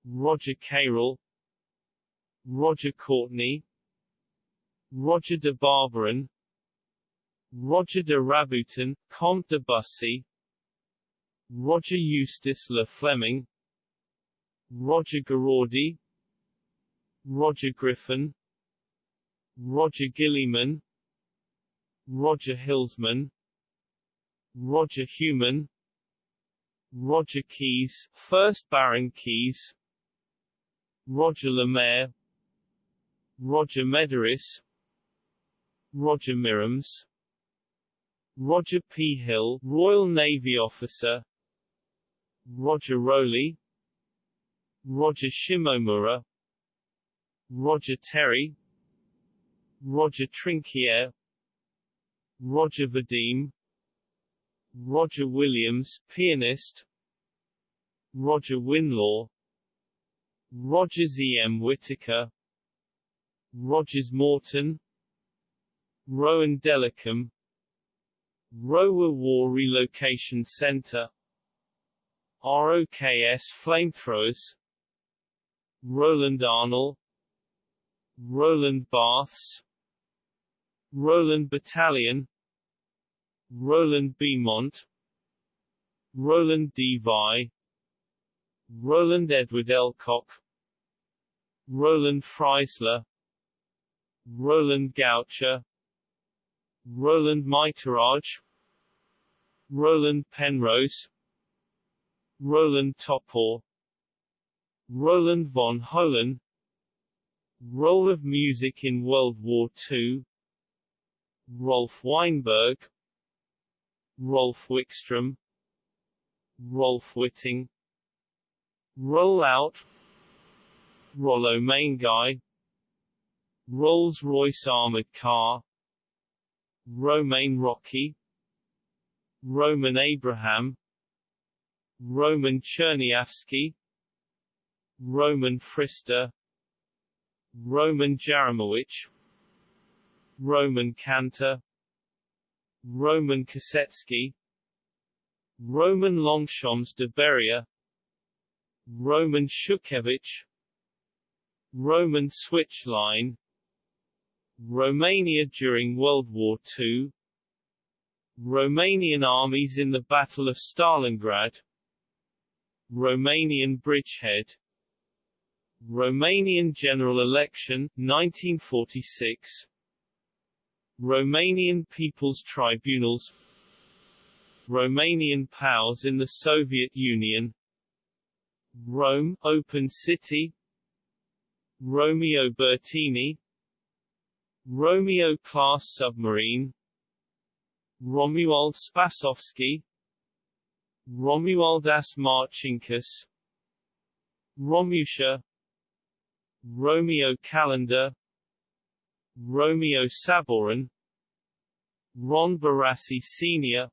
Roger Carroll Roger Courtney Roger de Barbarin Roger de Rabutin, Comte de Bussy Roger Eustace Le Fleming Roger Garaudy Roger Griffin Roger Gilliman Roger Hilsman Roger Human Roger Keyes, 1st Baron Keyes Roger Lemaire Roger Medeiros Roger Mirams Roger P. Hill, Royal Navy officer Roger Rowley Roger Shimomura Roger Terry Roger Trinquier Roger Vadim Roger Williams, pianist Roger Winlaw Roger E. M. Whitaker. Rogers Morton. Rowan Delicum Rohwer War Relocation Center. ROKS Flamethrowers. Roland Arnold. Roland Baths. Roland Battalion. Roland Beaumont. Roland D. Vi Roland Edward Elcock Roland Freisler Roland Goucher Roland Miterage Roland Penrose Roland Topor Roland von Holen Role of music in World War II Rolf Weinberg Rolf Wickstrom Rolf Whitting Roll Out Rollo Main Rolls-Royce Armored Car. Romain Rocky. Roman Abraham. Roman Cherniavsky Roman Frister Roman Jaramowicz Roman Cantor Roman Kosetsky Roman Longchamps de Beria Roman Shukhevich Roman switch line. Romania during World War II Romanian armies in the Battle of Stalingrad. Romanian bridgehead. Romanian general election, 1946 Romanian People's Tribunals. Romanian POWs in the Soviet Union. Rome, Open City Romeo Bertini Romeo class submarine Romuald Spasovsky Romualdas Marcinkus Romusha Romeo Calendar Romeo Saborin Ron Barassi Sr.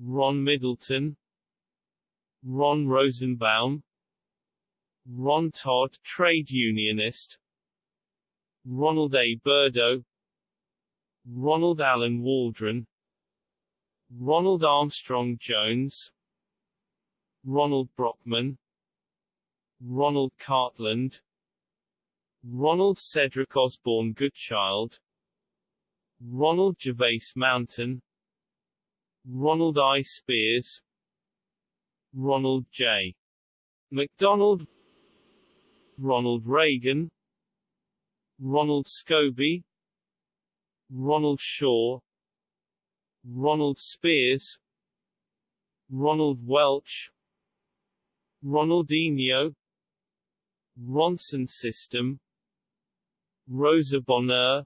Ron Middleton Ron Rosenbaum Ron Todd trade unionist. Ronald A. Burdo Ronald Allen Waldron. Ronald Armstrong Jones. Ronald Brockman. Ronald Cartland. Ronald Cedric Osborne Goodchild. Ronald Gervais Mountain. Ronald I. Spears. Ronald J. McDonald Ronald Reagan Ronald Scobie Ronald Shaw Ronald Spears Ronald Welch Ronaldinho Ronson System Rosa Bonheur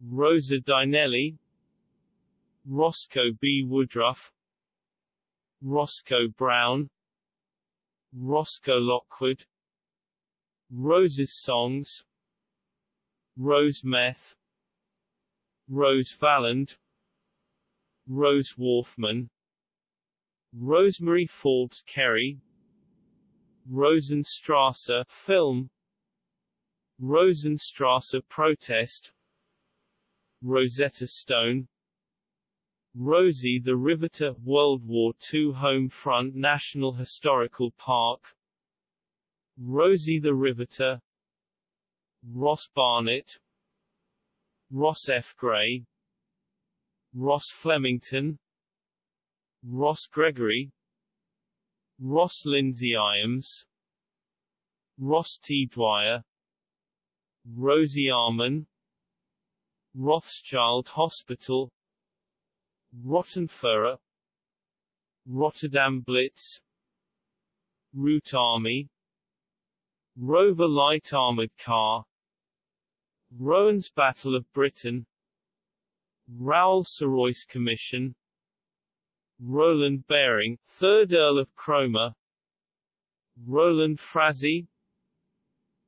Rosa Dinelli Roscoe B. Woodruff Roscoe Brown Roscoe Lockwood Rose's Songs. Rose Meth. Rose Valland. Rose Wolfman Rosemary Forbes Kerry. Rosenstrasse film. Rosenstrasse protest. Rosetta Stone. Rosie the Riveter World War II Home Front National Historical Park Rosie the Riveter Ross Barnett Ross F. Gray Ross Flemington Ross Gregory Ross Lindsay Iams Ross T. Dwyer Rosie Arman Rothschild Hospital Rottenführer Rotterdam Blitz Root Army Rover Light Armored Car. Rowan's Battle of Britain. Rowell-Sirois Commission. Rowland Baring, 3rd Earl of Cromer. Rowland Frazee.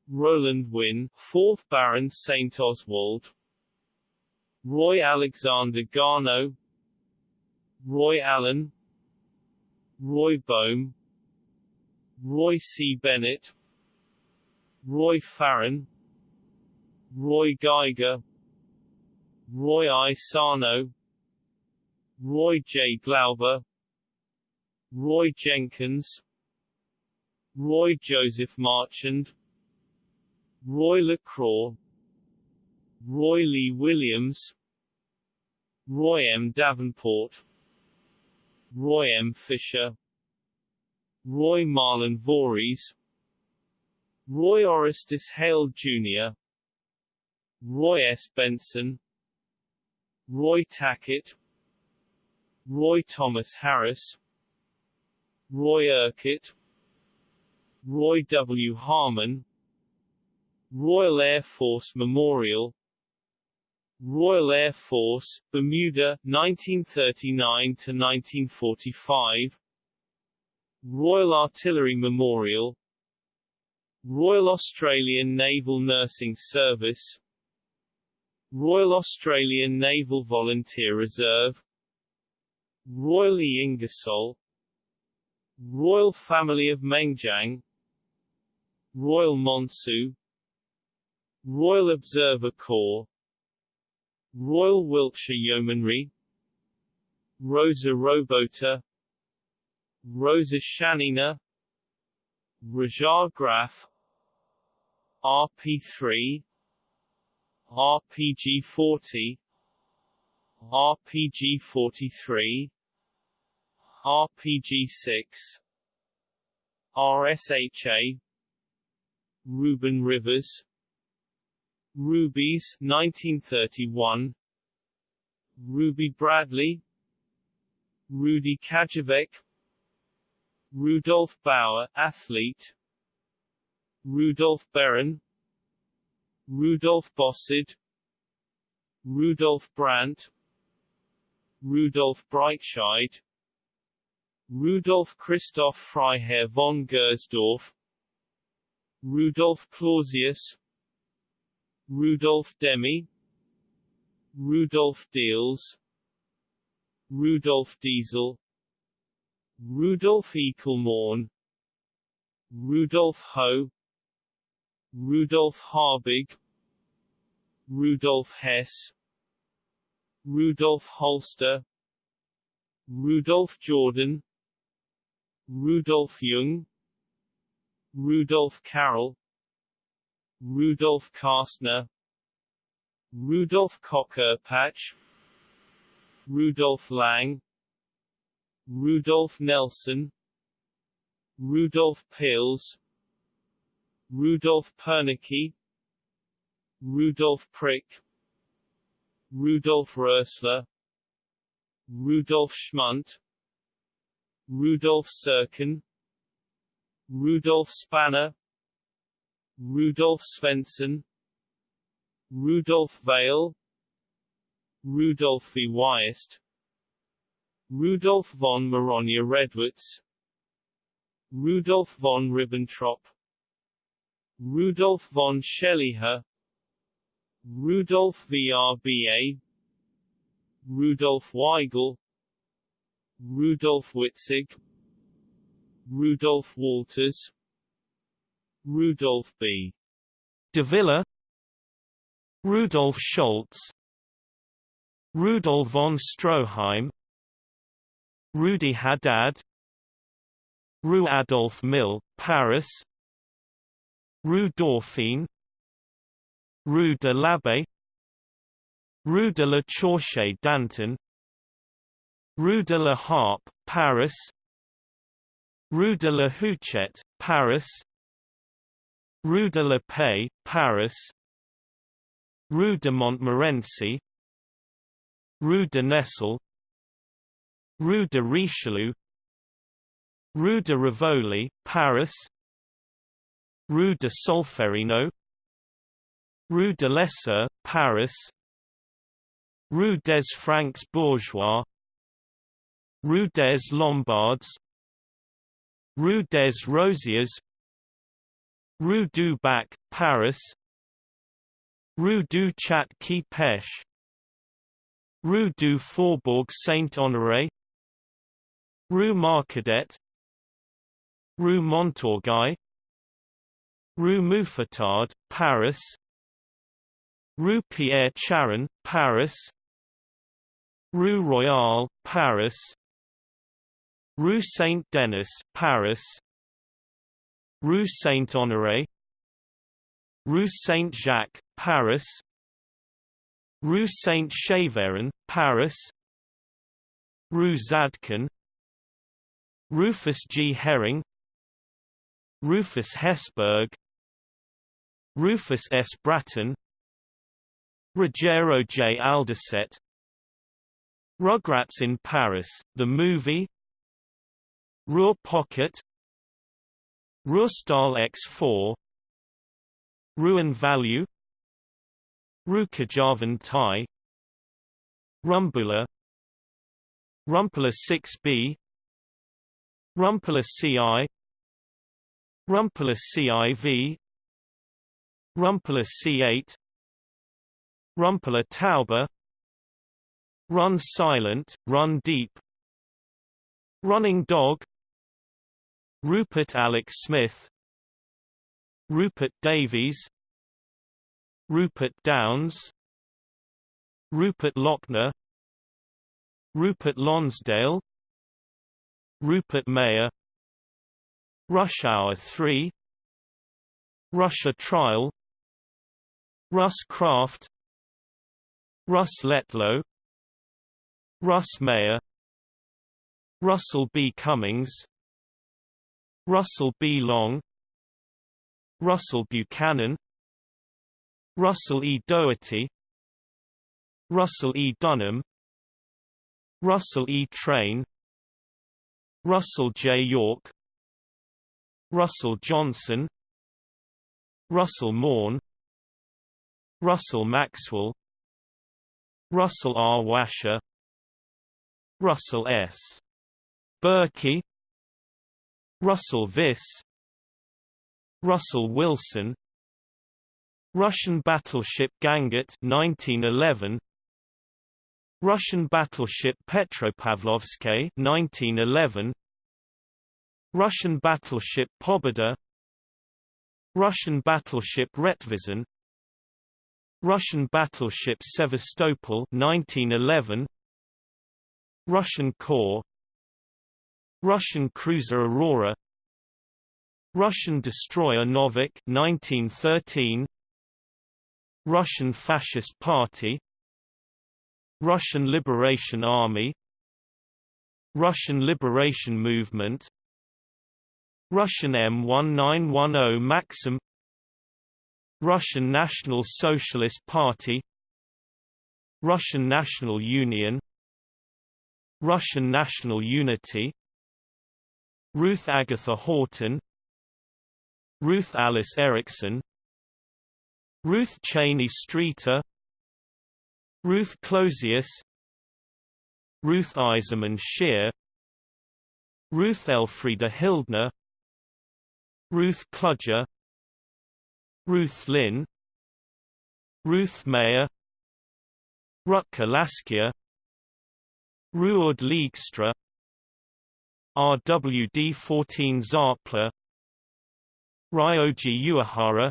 Rowland Winn, 4th Baron St. Oswald. Roy Alexander Garneau. Roy Allen. Roy Bohm Roy C. Bennett Roy Farran Roy Geiger Roy I. Sarno Roy J. Glauber Roy Jenkins Roy Joseph Marchand Roy LaCroix Roy Lee Williams Roy M. Davenport Roy M. Fisher Roy Marlon Voorhees Roy Orestes Hale Jr. Roy S. Benson. Roy Tackett. Roy Thomas Harris. Roy Urquhart. Roy W. Harmon. Royal Air Force Memorial. Royal Air Force, Bermuda, 1939–1945 Royal Artillery Memorial Royal Australian Naval Nursing Service Royal Australian Naval Volunteer Reserve Royal E. Ingersoll Royal Family of Mengjiang Royal Monsu Royal Observer Corps Royal Wiltshire Yeomanry Rosa Robota Rosa Shanina Rajar Graf RP3 RPG 40 RPG 43 RPG 6 RSHA Reuben Rivers Rubies 1931 Ruby Bradley Rudy Kajavec Rudolf Bauer athlete Rudolph Beran Rudolf Bossard Rudolf Brandt Rudolf Breitscheid Rudolf Christoph Freiherr von Gersdorf Rudolf Clausius Rudolf Demi Rudolf Diels Rudolf Diesel Rudolf Eichelmorn Rudolf Ho Rudolf Harbig Rudolf Hess Rudolf Holster Rudolf Jordan Rudolf Jung Rudolf Carroll Rudolf Kastner Rudolf Koch-Erpach Rudolf Lang Rudolf Nelson Rudolf Pils Rudolf Pernicki Rudolf Prick Rudolf Rösler Rudolf Schmundt Rudolf Serkin Rudolf Spanner Rudolf Svensson Rudolf Vale Rudolf V. Weist Rudolf von Marogna-Redwitz Rudolf von Ribbentrop Rudolf von Scheliha Rudolf VRBA Rudolf Weigel Rudolf Witzig Rudolf Wolters Rudolf B. De Rudolf Scholz Rudolf von Stroheim Rudi Haddad Rue Adolphe Mill, Paris Rue Dauphine Rue de l'Abbé Rue de la Chaussée d'Antin Rue de la Harpe, Paris Rue de la Huchette, Paris Rue de la Paix, Paris Rue de Montmorency Rue de Nesle Rue de Richelieu Rue de Rivoli, Paris Rue de Solferino Rue de l'Essor, Paris Rue des Francs Bourgeois Rue des Lombards Rue des Rosiers Rue du Bac, Paris Rue du Chat qui Pêche Rue du Faubourg Saint-Honoré Rue Marcadet Rue Montorgueil Rue Mouffetard, Paris. Rue Pierre Charron, Paris. Rue Royale, Paris. Rue Saint-Denis, Paris. Rue Saint-Honoré Rue Saint-Jacques, Paris. Rue Saint-Séverin, Paris. Rue Zadkin Rufus G. Herring. Rufus Hesburg Rufus S. Bratton Ruggiero J. Alderset Rugrats in Paris, the movie Ruhr Pocket Ruhrstahl X4 Ruin Value Rukajavan Thai Rumbula Rumpler 6B Rumpler CI Rumpler CIV Rumpler C8 Rumpler Taube Run Silent, Run Deep Running Dog Rupert Alex Smith Rupert Davies Rupert Downs Rupert Lochner Rupert Lonsdale Rupert Mayer Rush Hour 3 Russia Trial Russ Kraft Russ Letlow Russ Meyer Russell B. Cummings Russell B. Long Russell Buchanan Russell E. Doherty Russell E. Dunham Russell E. Train Russell J. York Russell Johnson Russell Morn Russell Maxwell Russell R. Washer Russell S. Berkey Russell Viss Russell Wilson Russian battleship Gangut 1911 Russian battleship Petropavlovsky 1911 Russian battleship Pobeda Russian battleship Retvizan Russian battleship Sevastopol 1911 Russian Corps. Russian cruiser Aurora. Russian destroyer Novik 1913 Russian Fascist Party. Russian Liberation Army. Russian Liberation Movement. Russian M1910 Maxim Russian National Socialist Party Russian National Union Russian National Unity Ruth Agatha Horton Ruth Alice Erickson Ruth Cheney Streeter Ruth Closius Ruth Eiserman Scheer Ruth Elfriede Hildner Ruth Kludger Ruth Lynn Ruth Mayer Rutger Laskia Ruud Leegstra RWD 14 Zarpler Ryoji Uehara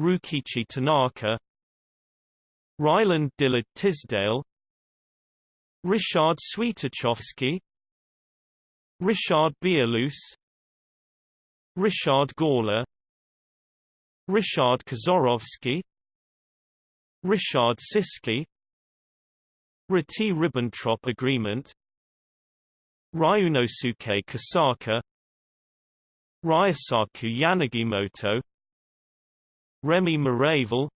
Ryukichi Tanaka Ryland Dillard Tisdale Richard Swiatochovsky Richard Bialus Richard Gawler Richard Kaczorowski Richard Siski Ryti-Ribbentrop Agreement Ryunosuke Kosaka Ryosaku Yanagimoto Remy Maraval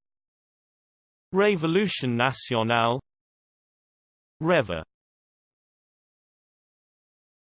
Révolution Nationale Reva